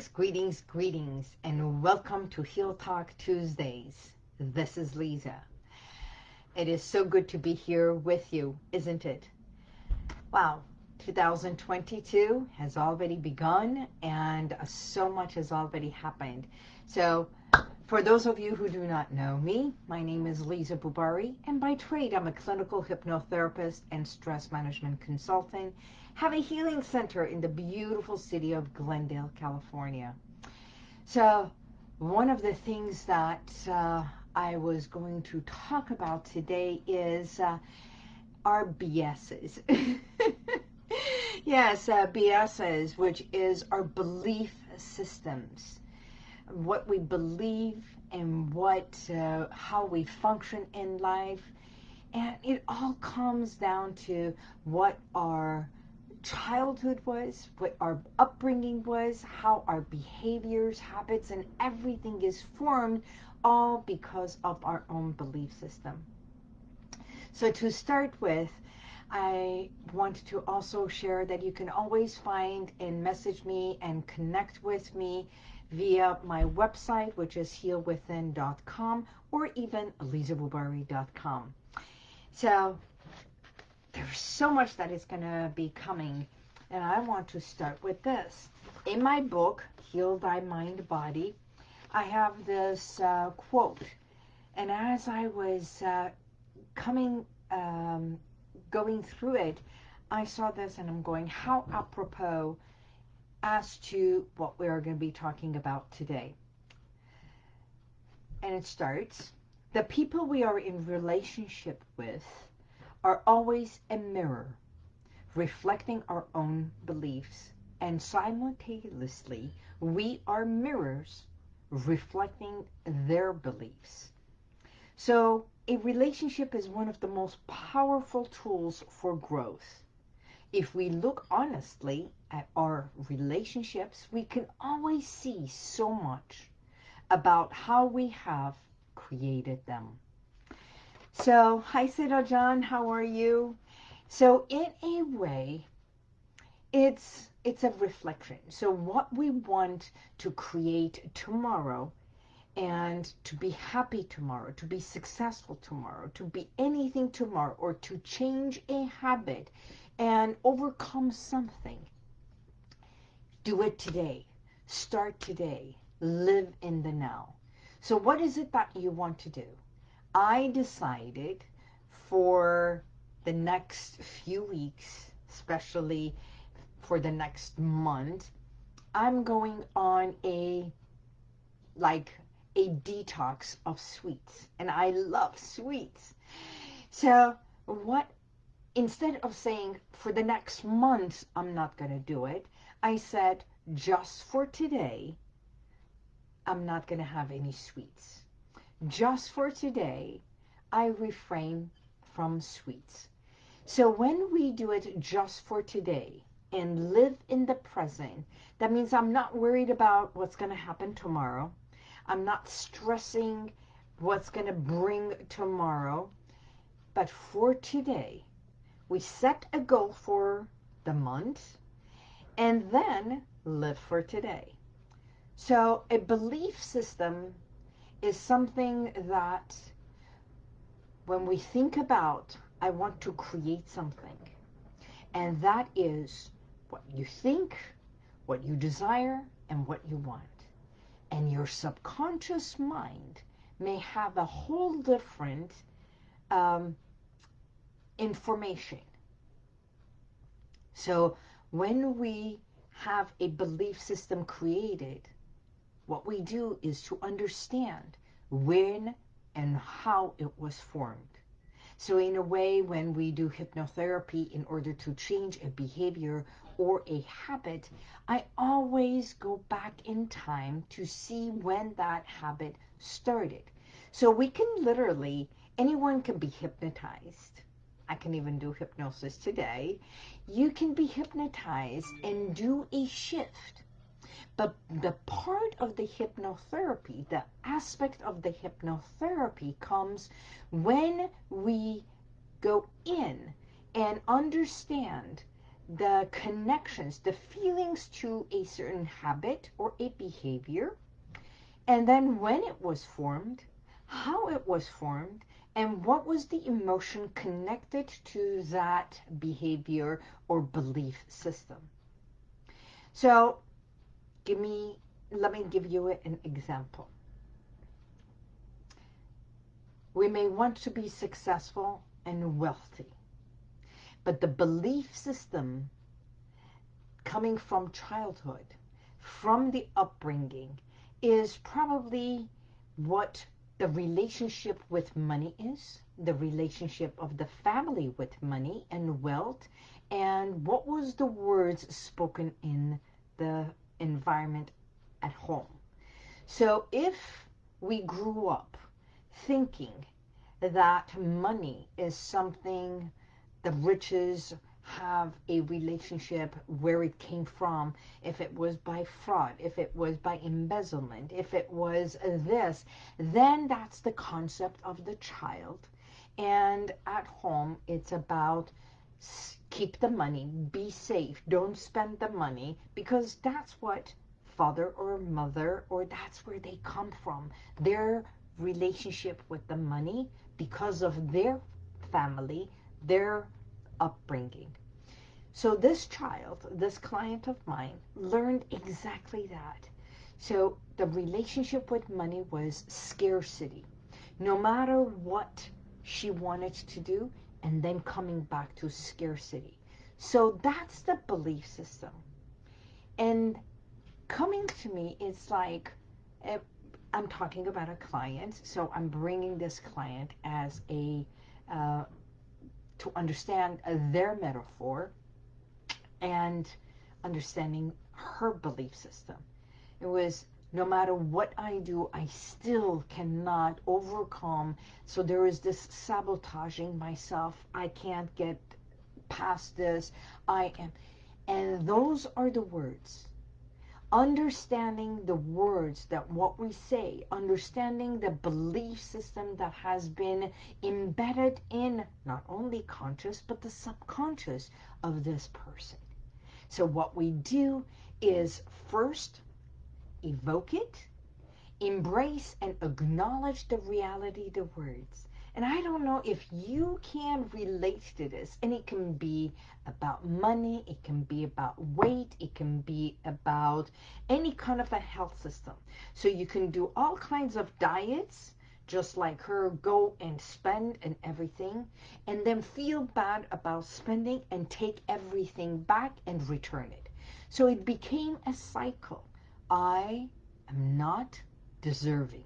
Greetings, greetings, greetings, and welcome to Heal Talk Tuesdays. This is Lisa. It is so good to be here with you, isn't it? Wow, 2022 has already begun and uh, so much has already happened. So for those of you who do not know me, my name is Lisa Bubari, and by trade I'm a clinical hypnotherapist and stress management consultant have a healing center in the beautiful city of Glendale, California. So one of the things that uh, I was going to talk about today is uh, our BSs. yes, uh, BSs, which is our belief systems. What we believe and what, uh, how we function in life. And it all comes down to what our childhood was, what our upbringing was, how our behaviors, habits, and everything is formed, all because of our own belief system. So to start with, I want to also share that you can always find and message me and connect with me via my website, which is healwithin.com or even lisabubari.com. So there's so much that is going to be coming. And I want to start with this. In my book, Heal Thy Mind Body, I have this uh, quote. And as I was uh, coming, um, going through it, I saw this and I'm going, how apropos as to what we are going to be talking about today. And it starts, the people we are in relationship with are always a mirror, reflecting our own beliefs, and simultaneously we are mirrors reflecting their beliefs. So a relationship is one of the most powerful tools for growth. If we look honestly at our relationships, we can always see so much about how we have created them. So, hi, Siddha John, how are you? So, in a way, it's it's a reflection. So, what we want to create tomorrow and to be happy tomorrow, to be successful tomorrow, to be anything tomorrow, or to change a habit and overcome something. Do it today. Start today. Live in the now. So what is it that you want to do? I decided for the next few weeks, especially for the next month, I'm going on a, like, a detox of sweets. And I love sweets. So what, instead of saying for the next month, I'm not going to do it, I said, just for today, I'm not going to have any sweets just for today, I refrain from sweets. So when we do it just for today and live in the present, that means I'm not worried about what's going to happen tomorrow. I'm not stressing what's going to bring tomorrow. But for today, we set a goal for the month and then live for today. So a belief system is something that when we think about, I want to create something, and that is what you think, what you desire, and what you want. And your subconscious mind may have a whole different um, information. So when we have a belief system created, what we do is to understand when and how it was formed. So in a way, when we do hypnotherapy in order to change a behavior or a habit, I always go back in time to see when that habit started. So we can literally, anyone can be hypnotized. I can even do hypnosis today. You can be hypnotized and do a shift but the part of the hypnotherapy, the aspect of the hypnotherapy comes when we go in and understand the connections, the feelings to a certain habit or a behavior, and then when it was formed, how it was formed, and what was the emotion connected to that behavior or belief system. So, give me, let me give you an example. We may want to be successful and wealthy, but the belief system coming from childhood, from the upbringing, is probably what the relationship with money is, the relationship of the family with money and wealth, and what was the words spoken in the environment at home. So if we grew up thinking that money is something, the riches have a relationship where it came from, if it was by fraud, if it was by embezzlement, if it was this, then that's the concept of the child. And at home, it's about keep the money, be safe, don't spend the money, because that's what father or mother, or that's where they come from. Their relationship with the money because of their family, their upbringing. So this child, this client of mine, learned exactly that. So the relationship with money was scarcity. No matter what she wanted to do, and then coming back to scarcity. So that's the belief system. And coming to me, it's like, eh, I'm talking about a client, so I'm bringing this client as a, uh, to understand uh, their metaphor and understanding her belief system. It was no matter what I do, I still cannot overcome. So there is this sabotaging myself. I can't get past this. I am. And those are the words. Understanding the words that what we say, understanding the belief system that has been embedded in not only conscious, but the subconscious of this person. So what we do is first evoke it, embrace and acknowledge the reality the words. And I don't know if you can relate to this. And it can be about money, it can be about weight, it can be about any kind of a health system. So you can do all kinds of diets, just like her, go and spend and everything, and then feel bad about spending and take everything back and return it. So it became a cycle. I am not deserving.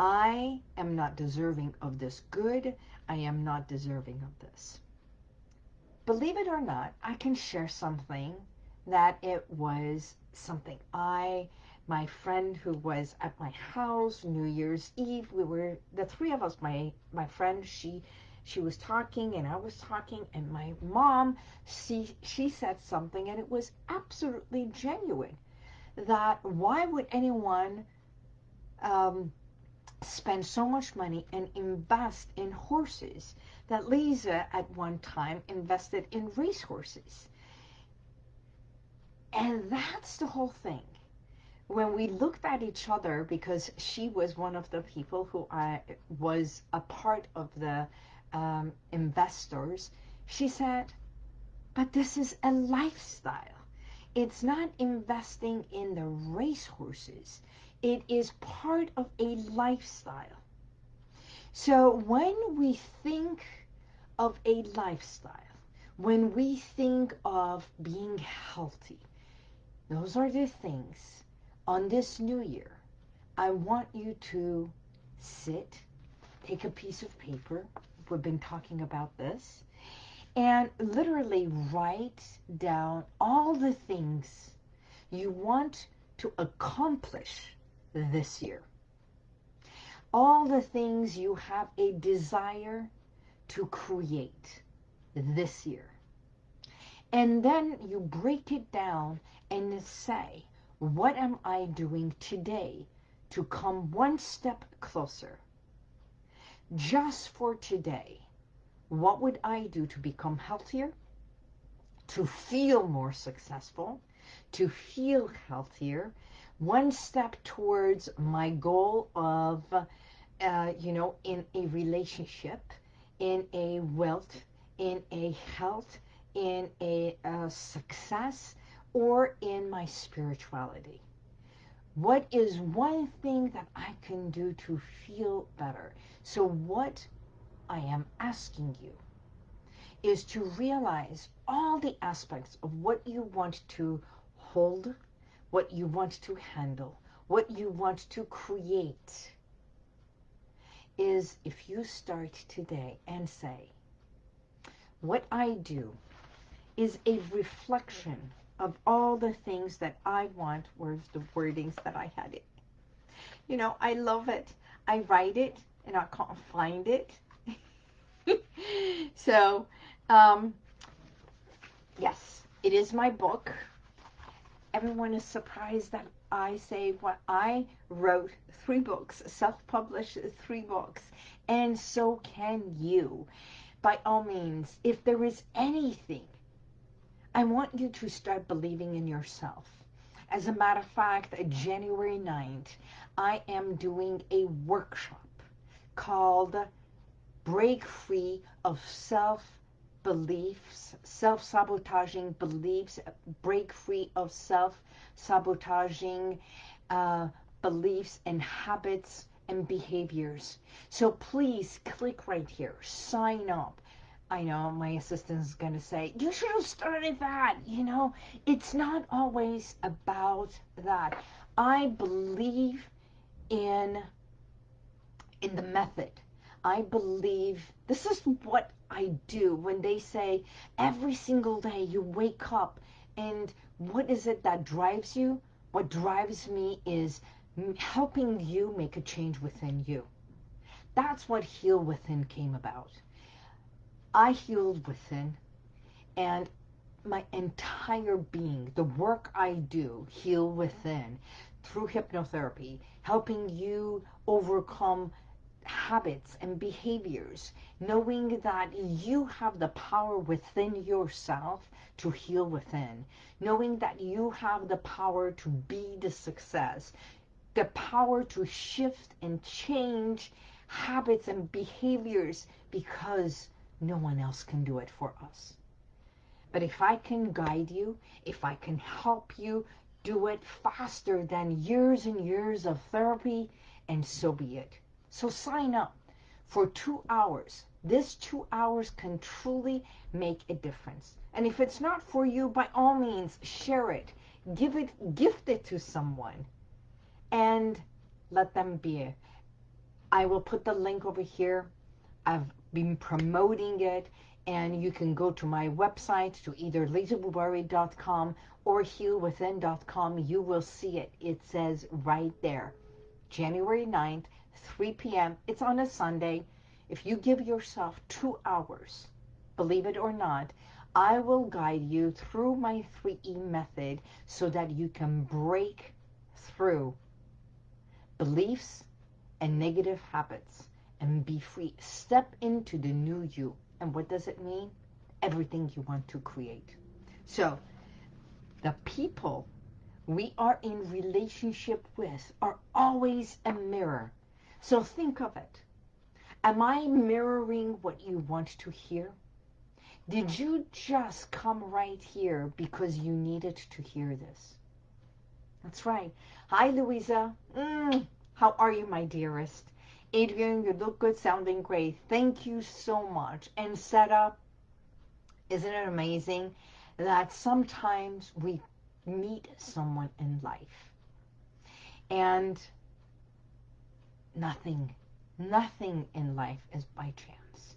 I am not deserving of this good. I am not deserving of this. Believe it or not, I can share something that it was something I my friend who was at my house New Year's Eve. We were the three of us. My my friend she she was talking and I was talking and my mom she she said something and it was absolutely genuine. That why would anyone um, spend so much money and invest in horses that Lisa at one time invested in racehorses. And that's the whole thing when we looked at each other, because she was one of the people who I was a part of the um, investors, she said, but this is a lifestyle. It's not investing in the racehorses. It is part of a lifestyle. So when we think of a lifestyle, when we think of being healthy, those are the things on this new year, I want you to sit, take a piece of paper. We've been talking about this. And literally write down all the things you want to accomplish this year. All the things you have a desire to create this year. And then you break it down and say, what am I doing today to come one step closer? Just for today, what would I do to become healthier, to feel more successful, to feel healthier, one step towards my goal of, uh, you know, in a relationship, in a wealth, in a health, in a uh, success, or in my spirituality. What is one thing that I can do to feel better? So what I am asking you is to realize all the aspects of what you want to hold, what you want to handle, what you want to create is if you start today and say, what I do is a reflection of all the things that I want, where's the wordings that I had it. You know, I love it. I write it and I can't find it. so, um, yes, it is my book. Everyone is surprised that I say what I wrote three books, self-published three books, and so can you. By all means, if there is anything, I want you to start believing in yourself. As a matter of fact, January 9th, I am doing a workshop called Break Free of Self beliefs, self-sabotaging beliefs, break free of self-sabotaging uh, beliefs and habits and behaviors. So please click right here, sign up. I know my assistant is going to say, you should have started that. You know, it's not always about that. I believe in, in the method. I believe this is what I do when they say every single day you wake up and what is it that drives you? What drives me is helping you make a change within you. That's what Heal Within came about. I healed within and my entire being, the work I do, Heal Within, through hypnotherapy, helping you overcome habits and behaviors, knowing that you have the power within yourself to heal within, knowing that you have the power to be the success, the power to shift and change habits and behaviors because no one else can do it for us. But if I can guide you, if I can help you do it faster than years and years of therapy, and so be it. So sign up for two hours. This two hours can truly make a difference. And if it's not for you, by all means, share it. Give it, gift it to someone. And let them be. I will put the link over here. I've been promoting it. And you can go to my website to either lisabubari.com or healwithin.com. You will see it. It says right there, January 9th, 3 p.m. It's on a Sunday. If you give yourself two hours, believe it or not, I will guide you through my 3E method so that you can break through beliefs and negative habits and be free. Step into the new you. And what does it mean? Everything you want to create. So the people we are in relationship with are always a mirror so think of it. Am I mirroring what you want to hear? Did you just come right here because you needed to hear this? That's right. Hi, Louisa. Mm, how are you, my dearest? Adrian, you look good, sounding great. Thank you so much. And Seta, isn't it amazing that sometimes we meet someone in life and nothing, nothing in life is by chance.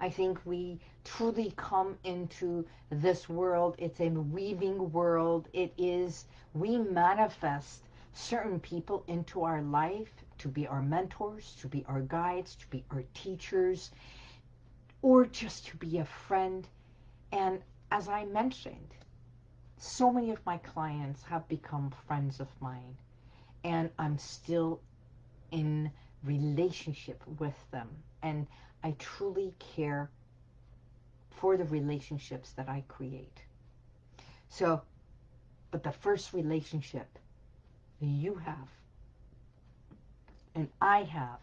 I think we truly come into this world. It's a weaving world. It is, we manifest certain people into our life to be our mentors, to be our guides, to be our teachers, or just to be a friend. And as I mentioned, so many of my clients have become friends of mine. And I'm still in relationship with them. And I truly care for the relationships that I create. So, but the first relationship you have and I have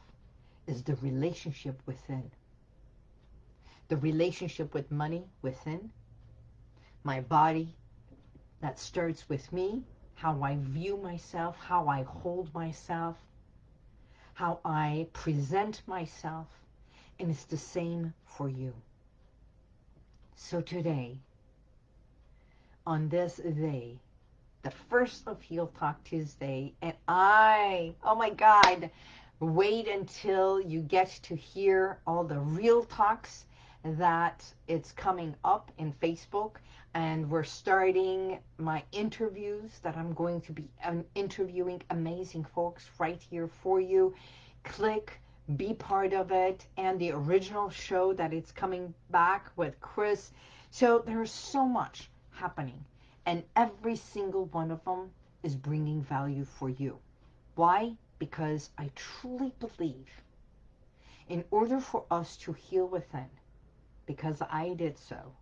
is the relationship within. The relationship with money within. My body that starts with me, how I view myself, how I hold myself, how I present myself, and it's the same for you. So today, on this day, the first of Heal Talk Tuesday, and I, oh my God, wait until you get to hear all the real talks that it's coming up in Facebook and we're starting my interviews that I'm going to be um, interviewing amazing folks right here for you. Click, be part of it, and the original show that it's coming back with Chris. So there's so much happening, and every single one of them is bringing value for you. Why? Because I truly believe in order for us to heal within, because I did so,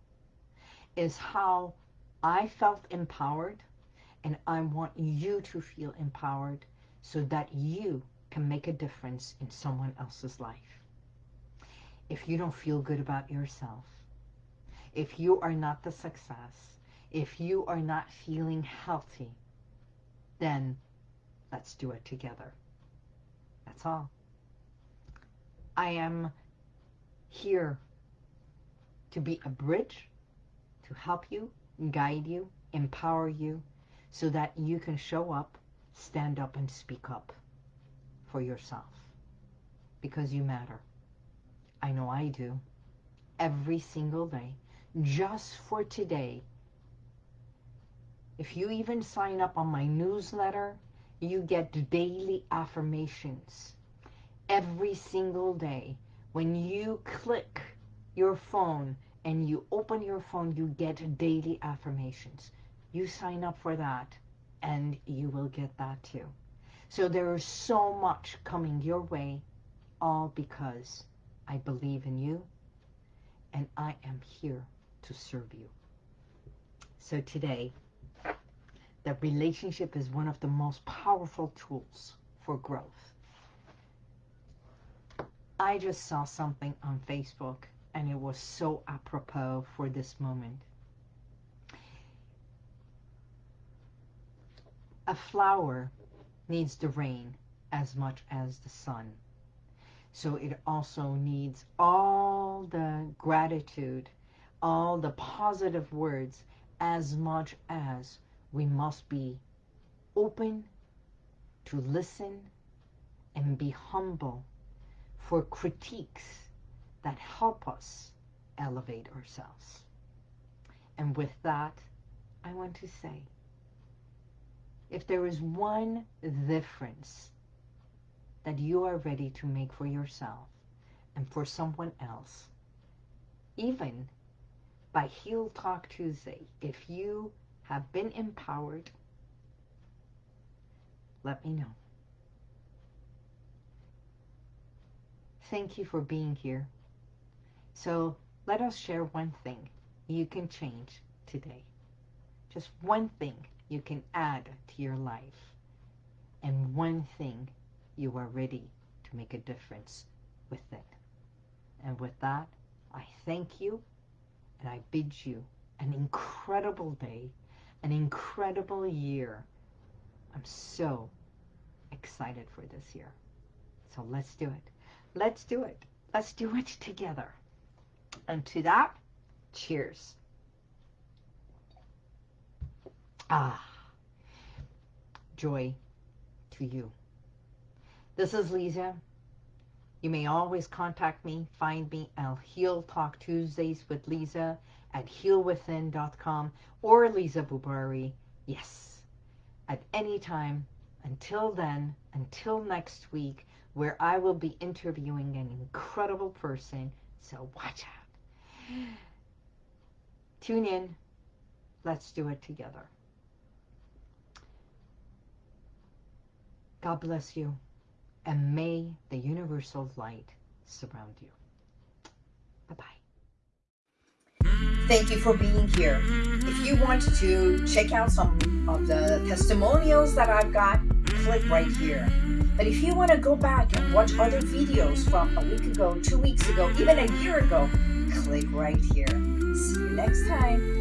is how I felt empowered and I want you to feel empowered so that you can make a difference in someone else's life. If you don't feel good about yourself, if you are not the success, if you are not feeling healthy, then let's do it together. That's all. I am here to be a bridge to help you, guide you, empower you, so that you can show up, stand up, and speak up for yourself. Because you matter. I know I do. Every single day. Just for today. If you even sign up on my newsletter, you get daily affirmations. Every single day. When you click your phone and you open your phone, you get daily affirmations. You sign up for that and you will get that too. So there is so much coming your way, all because I believe in you and I am here to serve you. So today, the relationship is one of the most powerful tools for growth. I just saw something on Facebook and it was so apropos for this moment. A flower needs the rain as much as the sun. So it also needs all the gratitude, all the positive words as much as we must be open to listen and be humble for critiques that help us elevate ourselves. And with that, I want to say, if there is one difference that you are ready to make for yourself and for someone else, even by Heal Talk Tuesday, if you have been empowered, let me know. Thank you for being here. So let us share one thing you can change today. Just one thing you can add to your life. And one thing you are ready to make a difference with it. And with that, I thank you and I bid you an incredible day, an incredible year. I'm so excited for this year. So let's do it. Let's do it. Let's do it together. And to that, cheers. Ah, joy to you. This is Lisa. You may always contact me, find me at Heal Talk Tuesdays with Lisa at healwithin.com or Lisa Bubari. Yes, at any time. Until then, until next week, where I will be interviewing an incredible person. So watch out. Tune in. Let's do it together. God bless you. And may the universal light surround you. Bye-bye. Thank you for being here. if you want to check out some of the testimonials that I've got, click right here. But if you want to go back and watch other videos from a week ago, two weeks ago, even a year ago, click right here. See you next time.